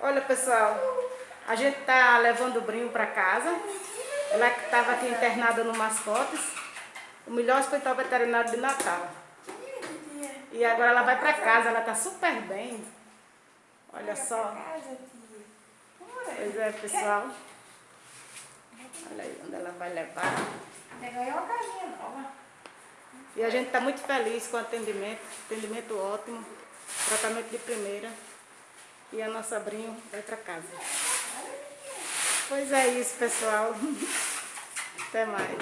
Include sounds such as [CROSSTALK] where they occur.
Olha, pessoal, a gente tá levando o Brinho para casa. Ela que estava aqui internada no Mascotes, o melhor hospital veterinário de Natal. E agora ela vai para casa, ela tá super bem. Olha só. Pois é, pessoal. Olha aí onde ela vai levar. E a gente está muito feliz com o atendimento, atendimento ótimo, tratamento de primeira. E a nossa Brinho vai para casa. Pois é isso, pessoal. [LAUGHS] Até mais.